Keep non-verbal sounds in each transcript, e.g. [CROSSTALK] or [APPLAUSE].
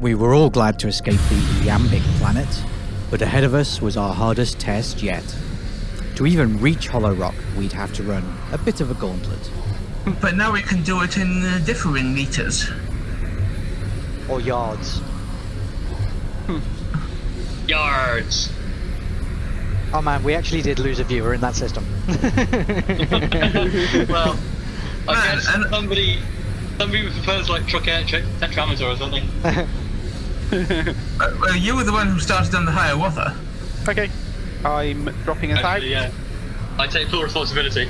We were all glad to escape the Iambic planet, but ahead of us was our hardest test yet. To even reach Hollow Rock, we'd have to run a bit of a gauntlet. But now we can do it in uh, differing meters. Or yards. Yards. Oh man, we actually did lose a viewer in that system. [LAUGHS] [LAUGHS] well, I Man, guess and- somebody somebody prefers like trochaic tetrameter or something. [LAUGHS] [LAUGHS] Uh, well, you were the one who started on the Hiawatha. Okay. I'm dropping us out. Actually, yeah. I take full responsibility.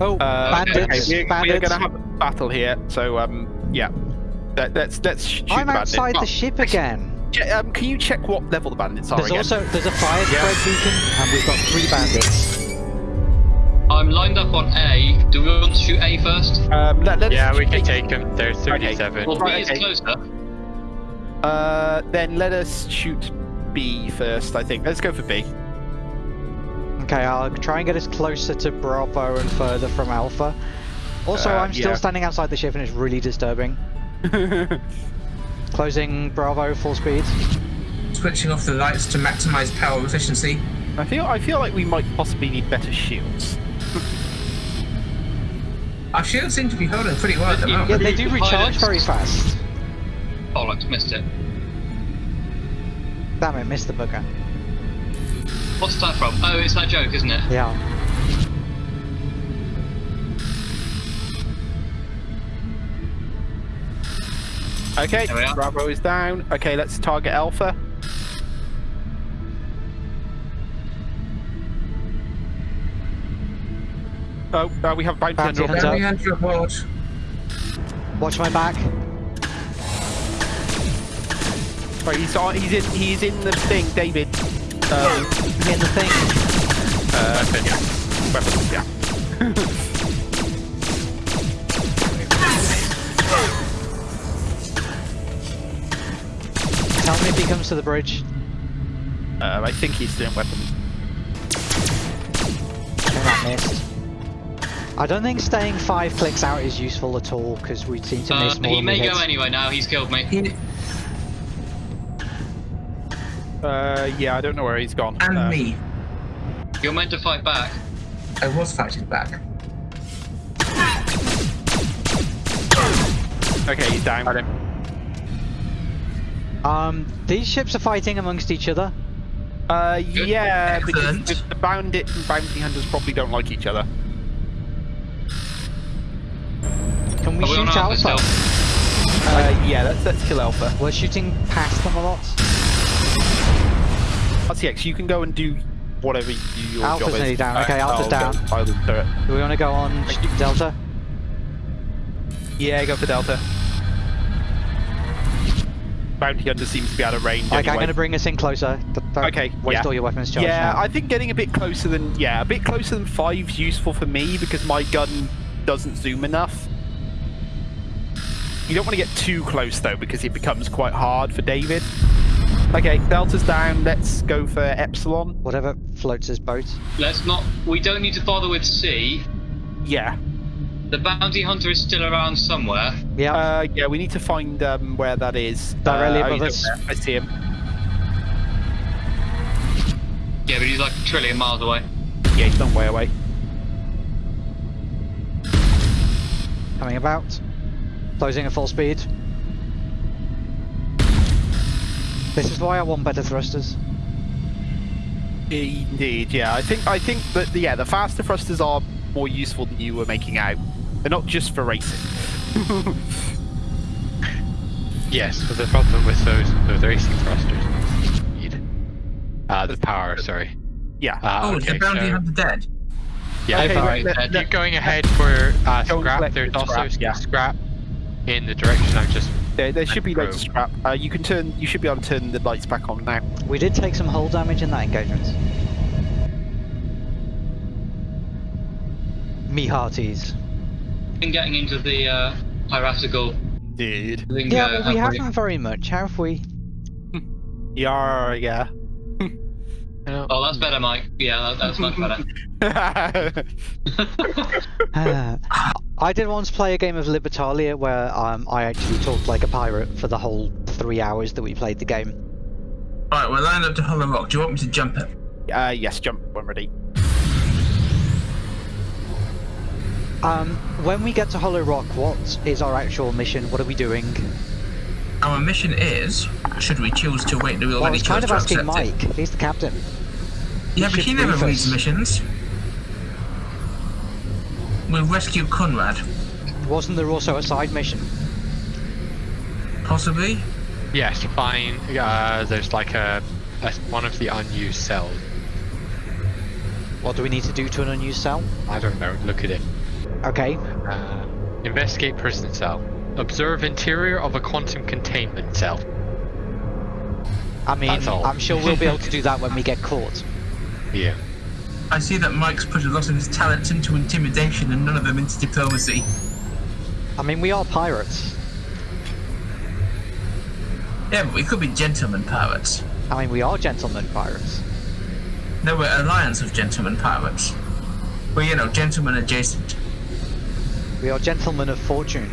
oh, Uh, bandits, okay, we're, we're gonna have a battle here, so um, yeah. Let, let's let's shoot I'm the bandits. outside Oh, the ship again. um, can you check what level the bandits are There's again? also there's a fire spread beacon, and we've got three bandits. I'm lined up on A. Do we want to shoot A first? Um, let, let's Yeah, we can shoot- take him. There's 37. Well, B is okay. closer. Uh, then let us shoot B first. I think. Let's go for B. Okay, I'll try and get us closer to Bravo and further from Alpha. Also, Uh, I'm still yeah. standing outside the ship and it's really disturbing. [LAUGHS] Closing Bravo full speed. Switching off the lights to maximize power efficiency. I feel I feel like we might possibly need better shields. Our shields seem to be holding pretty well at the Yeah, moment. Yeah, they do recharge very fast. Oh, I missed it. Damn it, missed the booger. What's that from? Oh, it's that joke, isn't it? Yeah. Okay, There we are. Bravo is down. Okay, let's target Alpha. Oh, uh, we have bounty Bounty hunter. hunter. Down behind your board. Watch my back. Right, he's on, he's in he's in the thing, David. Um, In the thing. uh, yeah. Weapons, yeah. Tell me if he comes to the bridge. Uh, I think he's doing weapons. Okay, that missed. I don't think staying five clicks out is useful at all because we seem to Uh, miss more he than may we go hit. anyway now. He's killed me. He, Uh, yeah, I don't know where he's gone. and Uh, me. You're meant to fight back. I was fighting back. Okay, he's down. Got him. Um, these ships are fighting amongst each other. Uh, yeah, because Excellent. the, the bandit and bounty hunters probably don't like each other. Can we Are we shoot Alpha Alpha? Uh, yeah, let's let's kill Alpha. We're shooting past them a lot. RCX, you can go and do whatever you, your Alpha's job is. nearly down. Okay, Alpha's down. I'll do it. Do we want to go on Delta? Yeah, go for Delta. Bounty hunter seems to be out of range. Okay, I'm going to bring us in closer. Don't Okay, waste yeah. all your weapons charge Yeah, now. I think getting a bit closer than yeah, a bit closer than five's useful for me because my gun doesn't zoom enough. You don't want to get too close though because it becomes quite hard for David. Okay, Delta's down. Let's go for Epsilon. Whatever floats his boat. Let's not. We don't need to bother with C. Yeah, The bounty hunter is still around somewhere. Yeah. uh, yeah. We need to find um, where that is. Directly uh, oh, above us. I see him. Yeah, but he's like a trillion miles away. Yeah, he's done way away. Coming about. Closing at full speed. This is why I want better thrusters. Indeed, yeah. I think I think that yeah, the faster thrusters are more useful than you were making out. They're not just for racing. [LAUGHS] Yes, but the problem with those those racing thrusters is speed. Uh, the power, sorry. Yeah. Uh, oh, okay, the bounty so- hunter dead. Yeah, Okay, alright. let- then let- you're going ahead for uh, scrap. There's also scrap, yeah. scrap in the direction I've just. There, there should be Pro. loads of scrap. Uh, you can turn. You should be able to turn the lights back on now. We did take some hull damage in that engagement. Me hearties. Been getting into the uh, piratical Dude. lingo. Yeah, well, we have haven't very much, have we? [LAUGHS] Yeah, yeah. [LAUGHS] Oh, that's better, Mike. Yeah, that, that's much better. [LAUGHS] Uh, I did once play a game of Libertalia where um, I actually talked like a pirate for the whole three hours that we played the game. Alright, we're lined up to Hollow Rock. Do you want me to jump it? uh, yes, jump when ready. Um, when we get to Hollow Rock, what is our actual mission? What are we doing? Our mission is, should we choose to wait, do we already Well, I already was kind of to asking accept it? Mike. He's the captain. Yeah, but he never brief reads missions. We'll rescue Conrad. Wasn't there also a side mission? Possibly. Yes, find. Uh, there's like a, a one of the unused cells. What do we need to do to an unused cell? I don't know. Look at it. Okay. Uh, investigate prison cell. Observe interior of a quantum containment cell. I mean, I'm sure we'll be able to do [LAUGHS] that when we get caught. Yeah. I see that Mike's put a lot of his talents into intimidation and none of them into diplomacy. I mean, we are pirates. Yeah, but we could be gentlemen pirates. I mean, we are gentlemen pirates. No, we're alliance of gentlemen pirates. Well, you know, gentlemen adjacent. We are gentlemen of fortune.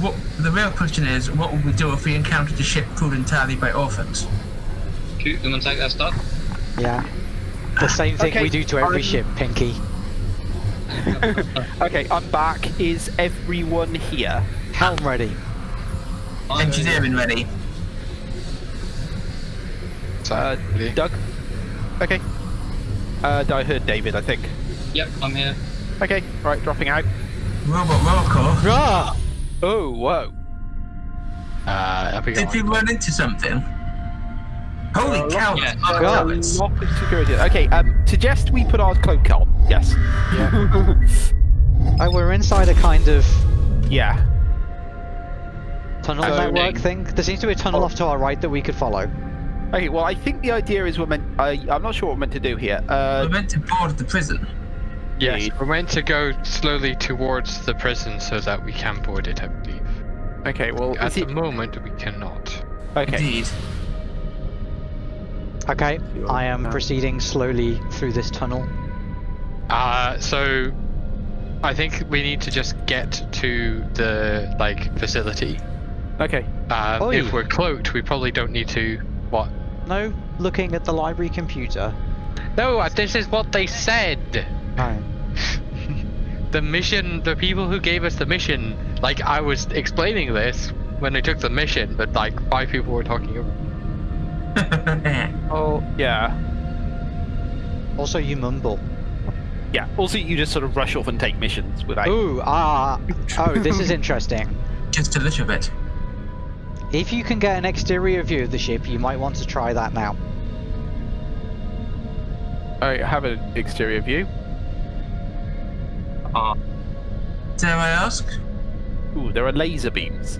What the real question is, what would we do if we encountered a ship crewed entirely by orphans? Shoot them and take their stuff. Yeah. The same thing Okay, we do to every I'm- ship, Pinky. [LAUGHS] Okay, I'm back. Is everyone here? Helm ready. Engineering ready. Uh, really? Doug? Okay. Uh, I heard David, I think. Yep, I'm here. Okay, right, dropping out. Robot roll call. Rah! Oh, whoa. uh, up we go. Did we run into something? Holy Uh, cow! yeah. that's our God. pirates. Of security. Okay, um, suggest we put our cloak on. Yes. Oh, [LAUGHS] we're inside a kind of Yeah. tunnel Loading. network thing. There seems to be a tunnel off to our right that we could follow. Okay, well, I think the idea is we're meant. I I'm not sure what we're meant to do here. We're Uh, meant to board the prison. Yes, Indeed. we're meant to go slowly towards the prison so that we can board it, I believe. okay, well, At the it, moment, we cannot. okay. Indeed. Okay, I am proceeding slowly through this tunnel. Uh, so I think we need to just get to the like facility. Okay. Um, if we're cloaked, we probably don't need to. What? No, looking at the library computer. No, uh, this is what they said. No. [LAUGHS] The mission, the people who gave us the mission, like I was explaining this when they took the mission, but like five people were talking over. [LAUGHS] Oh, yeah. Also, you mumble. Yeah. Also, you just sort of rush off and take missions without. Ooh, ah. Oh, this is [LAUGHS] interesting. Just a little bit. If you can get an exterior view of the ship, you might want to try that now. I have an exterior view. Ah. Dare I ask? Ooh, there are laser beams.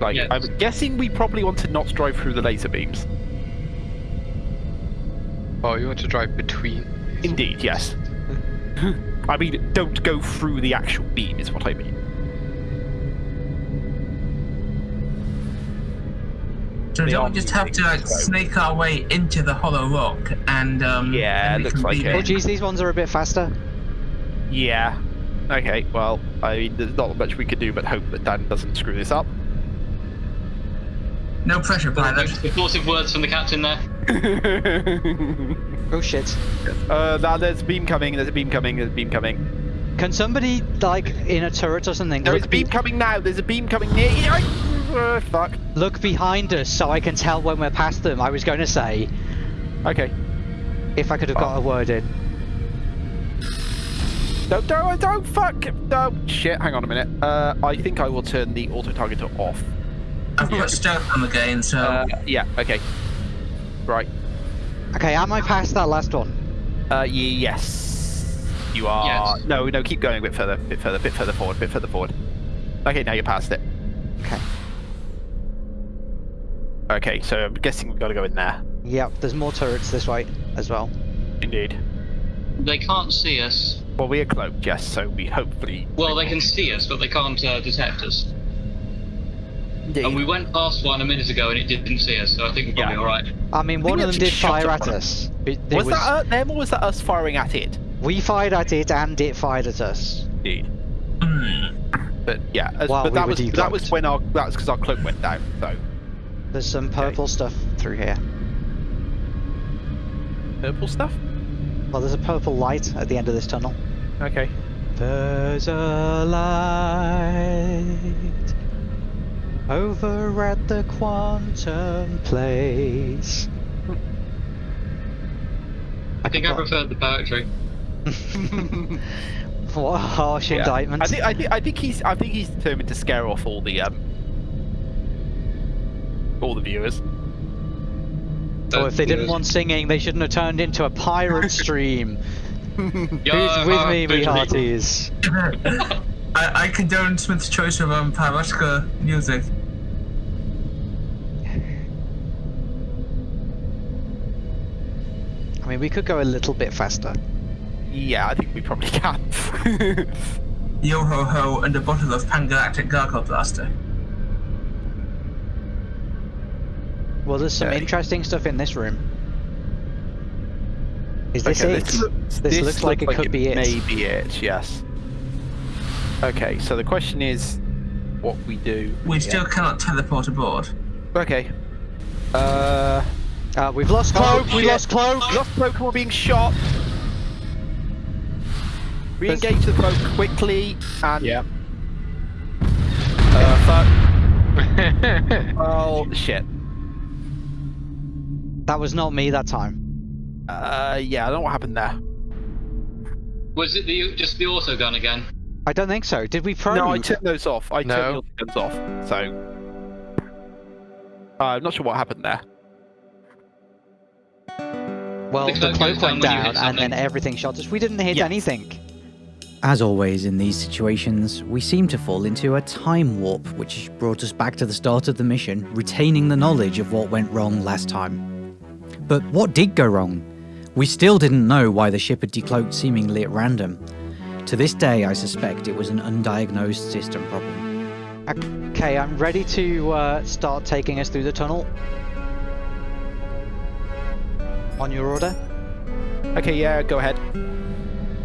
Like, Yes. I'm guessing we probably want to not drive through the laser beams. Oh, you want to drive between? Indeed, yes. [LAUGHS] I mean, don't go through the actual beam, is what I mean. So They don't we just have to like snake our way into the hollow rock and um Yeah, then we looks like it. Oh, geez, these ones are a bit faster. Yeah. Okay, well, I mean, there's not much we can do but hope that Dan doesn't screw this up. No pressure, pilot. Explosive words from the captain there. [LAUGHS] Oh shit. uh, now there's a beam coming, there's a beam coming, there's a beam coming. Can somebody, like, in a turret or something, There is a beam be- coming now, there's a beam coming near you. Uh, fuck. look behind us so I can tell when we're past them? I was going to say, Okay. if I could have got a word in. Don't, don't, don't, fuck. No, shit, hang on a minute. Uh, I think I will turn the auto-targeter off. I've got stealth on the gain, so Uh, yeah, okay. Right. Okay, am I past that last one? Uh, ye- yes. You are. Yes. No, no, keep going a bit further, bit further, bit further forward, bit further forward. Okay, now you're past it. Okay. Okay, so I'm guessing we've got to go in there. Yep, there's more turrets this way as well. Indeed. They can't see us. Well, we are cloaked, yes, so we hopefully. Well, they can see us, but they can't uh, detect us. Indeed. And we went past one a minute ago and it didn't see us, so I think we're probably Yeah. alright. I mean, think one we of them did fire at at one. us. It, it was, that uh, them or was that us firing at it? We fired at it and it fired at us. Indeed. But yeah, as, but we that were was that was when our that was because our cloak went down. So There's some purple stuff through here. purple stuff. Well, there's a purple light at the end of this tunnel. Okay. There's a light over at the quantum place. I think I preferred the poetry. [LAUGHS] What a harsh Yeah. indictment. I think I think I think he's I think he's determined to scare off all the um all the viewers. or if they didn't want singing, they shouldn't have turned into a pirate [LAUGHS] stream. Who's with me, me hearties? [LAUGHS] I, I condone Smith's choice of um, Paraska music. I mean, we could go a little bit faster. Yeah, I think we probably [LAUGHS] can. Yo ho ho and a bottle of Pangalactic Gargle Blaster. Well, there's some Okay. interesting stuff in this room. Is this Okay, it? This, looks, This looks like it could be it. May be it. Yes. Okay, so the question is, what we do? We here. still cannot teleport aboard. Okay. Uh. Uh, we've lost Oh, cloak. we shit. lost cloak. We lost cloak and we're being shot. Re-engage the cloak quickly and. Yeah. Uh, fuck. [LAUGHS] Oh shit. That was not me that time. Uh, yeah, I don't know what happened there. Was it the just the auto gun again? I don't think so. Did we probe? No, I took those off. I No. took the guns off. So. Uh, I'm not sure what happened there. well, The the cloak cloak went down down, and then everything shot us. We didn't hit Yes. anything. As always in these situations, we seem to fall into a time warp, which brought us back to the start of the mission, retaining the knowledge of what went wrong last time. But what did go wrong? We still didn't know why the ship had decloaked seemingly at random. To this day, I suspect it was an undiagnosed system problem. Okay, I'm ready to uh, start taking us through the tunnel. On your order. Okay, yeah, go ahead.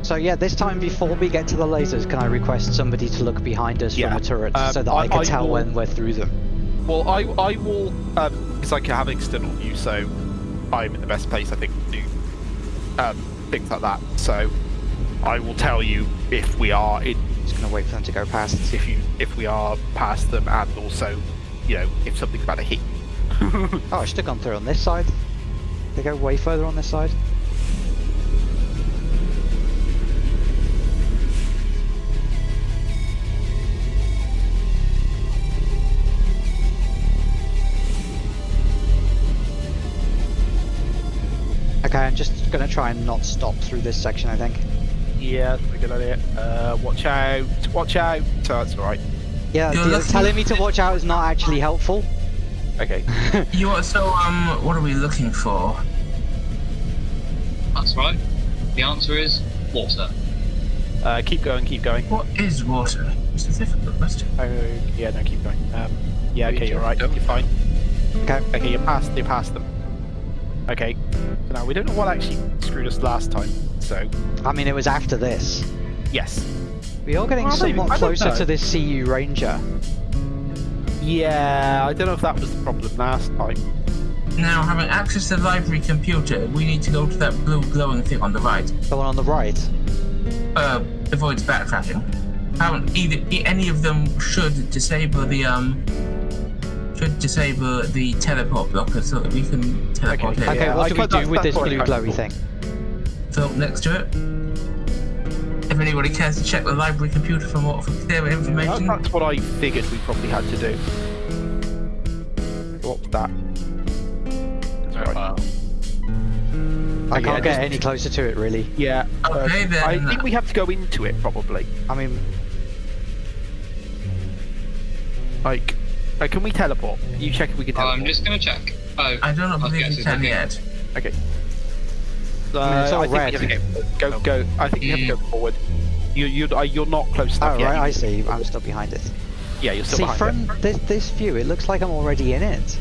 So yeah, this time before we get to the lasers, can I request somebody to look behind us Yeah, from the turret um, so that I- I, can I tell will- when we're through them? Well, I I will um because I can have external view, so I'm in the best place I think to do um things like that. So I will tell you if we are in Just gonna wait for them to go past. if you if we are past them, and also you know if something's about to hit. [LAUGHS] Oh, I should have gone through on this side. They go way further on this side. Okay, I'm just gonna try and not stop through this section, I think. Yeah, that's a good idea. Uh, watch out! Watch out! So that's all right. Yeah, You're looking- telling me to watch out is not actually helpful. Okay. [LAUGHS] You are so um. What are we looking for? That's right. The answer is water. Uh, keep going. Keep going. What is water? It's a difficult question. Oh, yeah, no, keep going. Um, yeah, okay, you're right. You're fine. Okay. Okay, you're past. You're past them. Okay. So now we don't know what actually screwed us last time. So I mean, it was after this. yes. We are getting Well, somewhat I closer know. to this CU Ranger. Yeah, I don't know if that was the problem last time. Now, having access to the library computer, we need to go to that blue glowing thing on the right. The one on the right. Uh, avoids backtracking. Haven't either any of them should disable the um. Should disable the teleport blocker so that we can teleport Okay, in. Okay, Yeah, what I we do that's- with this blue I- glowy thing? So next to it. If anybody cares to check the library computer for more for clearer That- information, That's what I figured we probably had to do. What's that? Right. Wow. I can't get just- any closer to it, really. Yeah. uh, Okay, then. I think we have to go into it probably. I mean, Like, uh, can we teleport? You check if we can teleport. I'm just gonna check. Oh, I don't Okay, believe so you can okay. yet. Okay. Uh, I mean, I think red. we have to go, go, go. I think we have to go forward. You, you, uh, you're not close enough oh yet. right, I see. I'm still behind it. Yeah, you're still See, behind from this, this view, it looks like I'm already in it.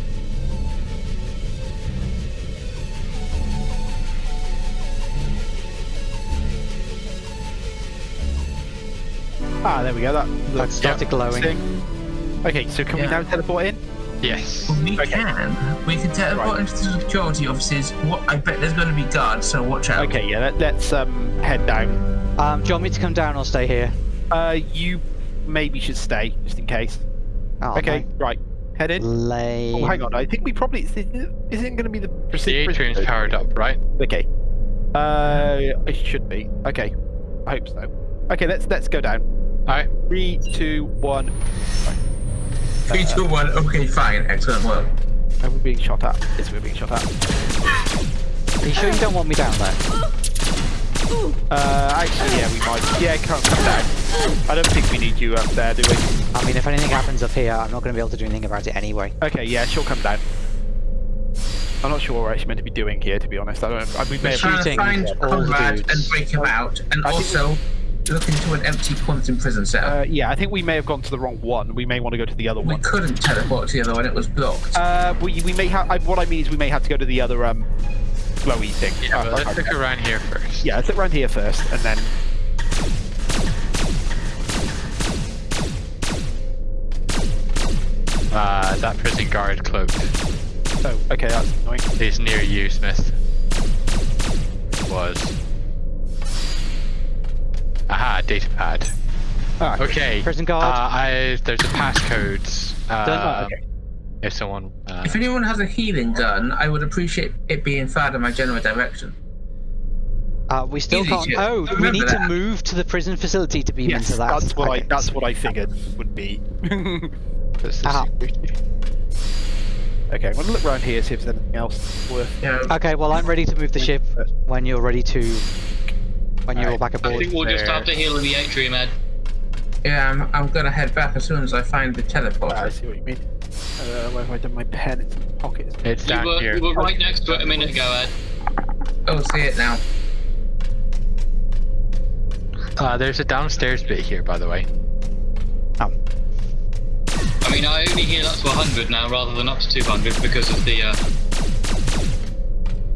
Ah, there we go. That That looks started glowing. interesting. Okay, so can we now teleport in? Yes. We Okay. can. We can teleport Right. into the security offices. What? I bet there's going to be guards, so watch out. Okay, yeah. Let, let's um head down. Um, do you want me to come down or stay here? Uh, you maybe should stay just in case. Oh, okay, right. Head in. Lame. Oh, hang on. I think we probably isn't going to be the The precision. atrium's powered up, right? Okay. Uh, it should be. Okay. I hope so. Okay, let's let's go down. Alright. Three, two, one. Three, two, one. Okay, fine. Excellent work. Are we being shot at? Yes, we're being shot at. Are you sure you don't want me down there? Uh, actually, yeah, we might. Yeah, come, come down. I don't think we need you up there, do we? I mean, if anything happens up here, I'm not going to be able to do anything about it anyway. Okay, yeah, she'll come down. I'm not sure what we're actually meant to be doing here, to be honest. I don't know. I, we may have Trying to shooting find all the Conrad dudes. and break him out, and I think also look into an empty quantum prison cell. Uh, yeah, I think we may have gone to the wrong one. We may want to go to the other we one. We couldn't teleport to the other one; it was blocked. Uh, we, we may have. What I mean is, we may have to go to the other um, glowy thing. Yeah, Uh, let's look around here first. Yeah, let's look around here first, and then. Uh, that prison guard cloaked Oh, okay, that's annoying. He's near you, Smith. Was. Aha, data pad. Ah, Okay. Prison guard. Uh, I, there's a passcode. Uh, Done. okay. If someone. Uh, if anyone has a healing gun, I would appreciate it being fired in my general direction. Uh, we still Easy can't. shit. Oh, we Remember need to move to the prison facility to beam Yes, into that. that's what I. That's what I figured would be. [LAUGHS] this is okay, I'm gonna look around here see if there's anything else worth. Yeah. Okay, well, I'm ready to move the ship when you're ready to. When you're all Alright. back I think we'll just have to heal in the atrium, Ed. Yeah, I'm, I'm gonna head back as soon as I find the Ah, I see what you mean. Uh, where have I done my pen? It's in the pocket. It's You down were, here. you were right next to it a minute ago, Ed. Oh, see it now. Uh, there's a downstairs bit here, by the way. Oh, I mean, I only heal up to 100 now rather than up to 200 because of the, uh,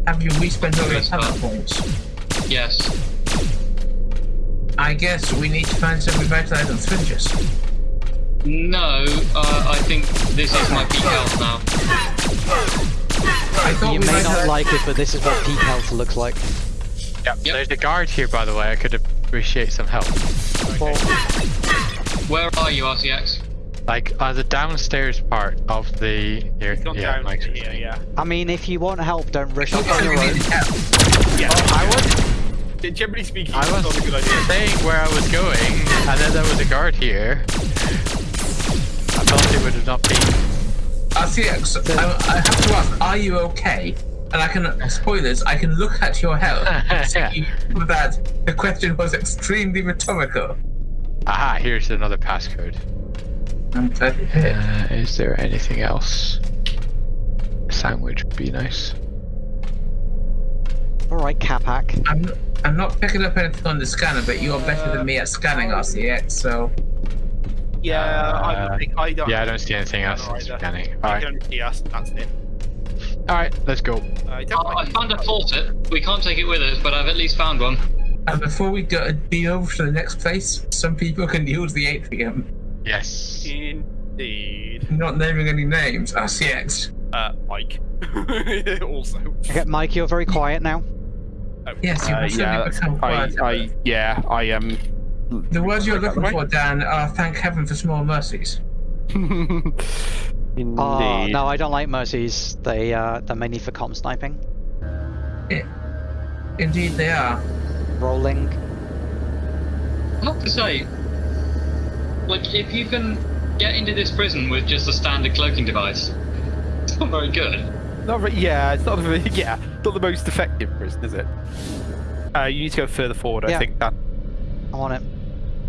Have you respent all your Yes, talent uh, points? yes. I guess we need to find some revitalizing syringes. No, uh, I think this is my peak health now. I thought you we may not have- like it, but this is what peak health looks like. Yep. Yep. There's a guard here, by the way. I could appreciate some help. Well, Where are you, RCX? Like, uh, the downstairs part of the. Here, yeah, down Mike's here, yeah. I mean, if you want help, don't rush I up thought on your own. needed help. Yeah. I was Generally speaking, I it's was not a good idea. saying where I was going, and then there was a guard here. I thought it would have not be. RCX, I, I have to ask, are you okay? And I can, spoilers, I can look at your health and see [LAUGHS] that the question was extremely rhetorical. Aha, here's another passcode. I'm glad you did. Uh, is there anything else? A sandwich would be nice. Alright, Capac. I'm, I'm not picking up anything on the scanner, but you're better than me at scanning RCX, so Yeah, I Uh, don't think I don't. Yeah, I don't see anything else in Either. scanning. I Alright, can see us. That's it. alright, let's go. Uh, I don't Oh, I found a faucet. We can't take it with us, but I've at least found one. And before we go be over to the next place, some people can use the atrium. Yes. Indeed. Not naming any names. RCX. Uh, Mike. [LAUGHS] also. Okay, Mike, you're very quiet now. Yes, you Uh, yeah, become I, quiet. I, yeah, I am. The words you're looking for, Dan, are thank heaven for small mercies. [LAUGHS] Indeed. Oh, no, I don't like mercies. They, uh, they're mainly for com sniping. Indeed, they are. Rolling. I have to say, like, if you can get into this prison with just a standard cloaking device, it's not very good. Not very, yeah, it's not very, [LAUGHS] yeah, not the most effective prison, is it? Uh, you need to go further forward, I think. Dan. I'm on it.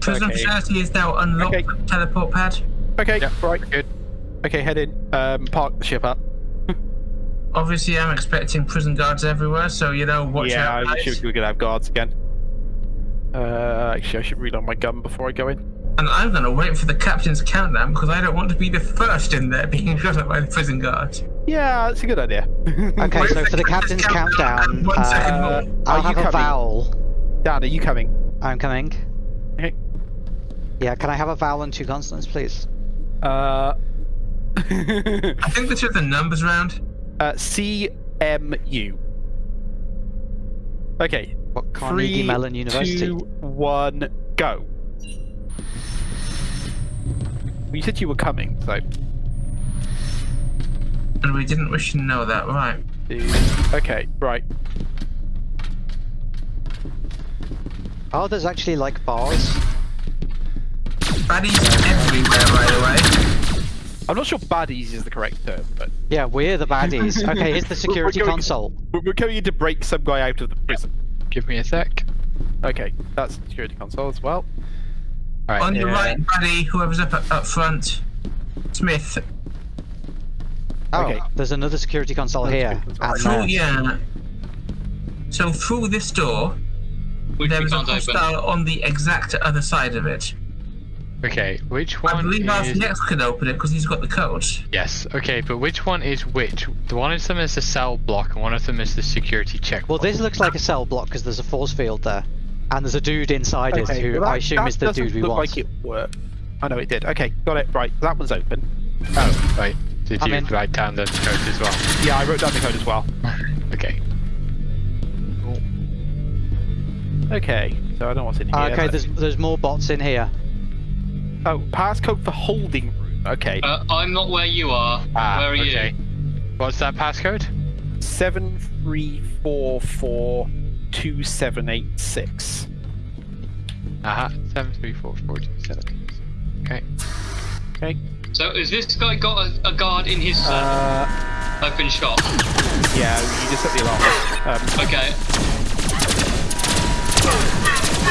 Prison Okay. facility is now unlocked Okay. the teleport pad. Okay, Yeah, right. good. Okay, head in. Um, park the ship up. Obviously, I'm expecting prison guards everywhere, so you know, watch yeah, out. I guys. should, we're gonna have guards again. Uh, actually, I should reload my gun before I go in. And I'm gonna wait for the captain's countdown because I don't want to be the first in there being [LAUGHS] shot at by the prison guard. Yeah, that's a good idea. [LAUGHS] Okay, so for for the captain's countdown, uh. I'll Are you have a vowel. Dan, are you coming? I'm coming. Okay. Yeah, can I have a vowel and two consonants, please? Uh, [LAUGHS] I think this is the numbers round. uh, CMU. Okay, What Carnegie three, Mellon University? two, one, go. Well, You said you were coming, so. And we didn't wish to know that, right? Okay, right. Oh, there's actually like bars. Baddies everywhere, by the way. I'm not sure baddies is the correct term, but Yeah, we're the baddies. [LAUGHS] Okay, here's the security going- console. we're we're going in to break some guy out of the prison. Give me a sec. Okay, that's the security console as well. Alright. On your yeah. right, buddy, whoever's up up front. Smith. Oh, Okay. there's another security console here. And Through, there. yeah. So through this door, Which there we is a can't open. on the exact other side of it. Okay, which one I believe is... RCX can open it because he's got the code. Yes, okay, but which one is which? The one of them is the cell block, and one of them is the security check. Well, this looks like a cell block because there's a force field there. And there's a dude inside it who that- I assume is the doesn't dude we look want. like it worked. I know it did. Okay, got it. Right, that one's open. Oh, right. Did I'm you in. write down the code as well? Yeah, I wrote down the code as well. [LAUGHS] Okay. Cool. Okay, so I don't know what's in here. Ah, okay, but- there's there's more bots in here. Oh, passcode for holding room. Okay. Uh, I'm not where you are. Ah, where are okay. you? What's that passcode? Seven three four four two seven eight six. Aha, seven three four four two seven. Okay. Okay. So has this guy got a, a guard in his cell? Uh, I've been shot. yeah, you just set the alarm. Um, Okay.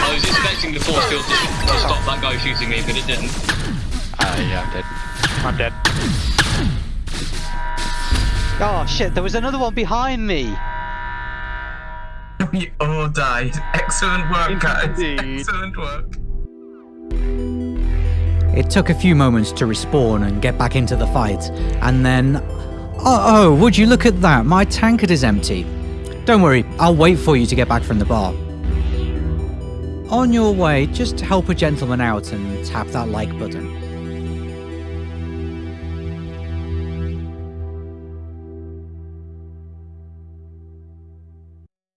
I was expecting the force field to, to stop that guy shooting me, but it didn't. Ah, yeah, I'm dead. I'm dead. Oh shit, there was another one behind me. [LAUGHS] We all died. Excellent work, guys. Indeed. Excellent work. It took a few moments to respawn and get back into the fight, and then. Oh, oh, would you look at that? My tankard is empty. Don't worry, I'll wait for you to get back from the bar. On your way, just help a gentleman out and tap that like button.